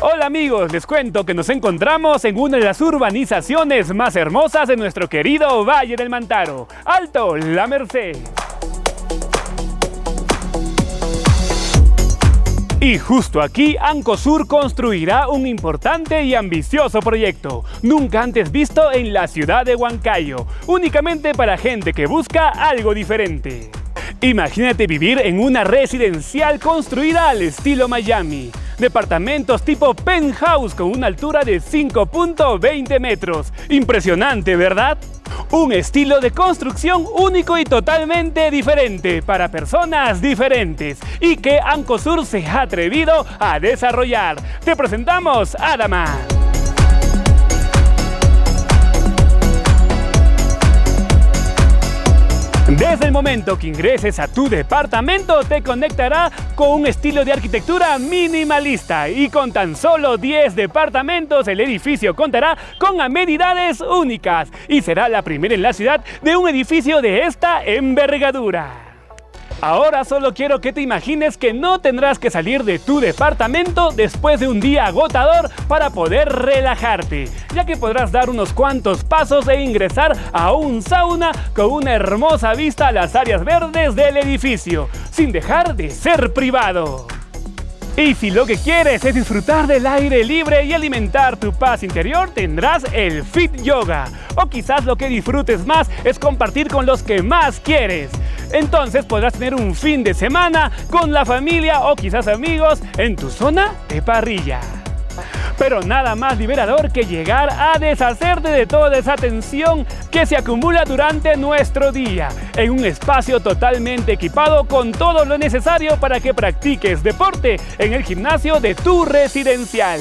Hola amigos, les cuento que nos encontramos en una de las urbanizaciones más hermosas de nuestro querido Valle del Mantaro, Alto La Merced. Y justo aquí, Ancosur construirá un importante y ambicioso proyecto, nunca antes visto en la ciudad de Huancayo, únicamente para gente que busca algo diferente. Imagínate vivir en una residencial construida al estilo Miami, Departamentos tipo penthouse con una altura de 5.20 metros. Impresionante, ¿verdad? Un estilo de construcción único y totalmente diferente para personas diferentes y que Ancosur se ha atrevido a desarrollar. Te presentamos Adama. Desde el momento que ingreses a tu departamento te conectará con un estilo de arquitectura minimalista y con tan solo 10 departamentos el edificio contará con amenidades únicas y será la primera en la ciudad de un edificio de esta envergadura. Ahora solo quiero que te imagines que no tendrás que salir de tu departamento después de un día agotador para poder relajarte, ya que podrás dar unos cuantos pasos e ingresar a un sauna con una hermosa vista a las áreas verdes del edificio, sin dejar de ser privado. Y si lo que quieres es disfrutar del aire libre y alimentar tu paz interior, tendrás el Fit Yoga. O quizás lo que disfrutes más es compartir con los que más quieres. Entonces podrás tener un fin de semana con la familia o quizás amigos en tu zona de parrilla. Pero nada más liberador que llegar a deshacerte de toda esa tensión que se acumula durante nuestro día en un espacio totalmente equipado con todo lo necesario para que practiques deporte en el gimnasio de tu residencial.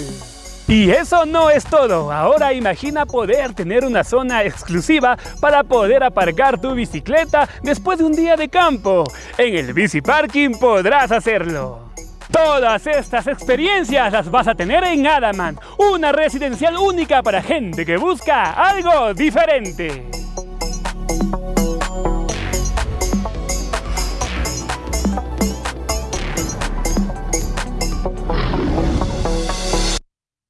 Y eso no es todo, ahora imagina poder tener una zona exclusiva para poder aparcar tu bicicleta después de un día de campo. En el Bici Parking podrás hacerlo. Todas estas experiencias las vas a tener en Adaman, una residencial única para gente que busca algo diferente.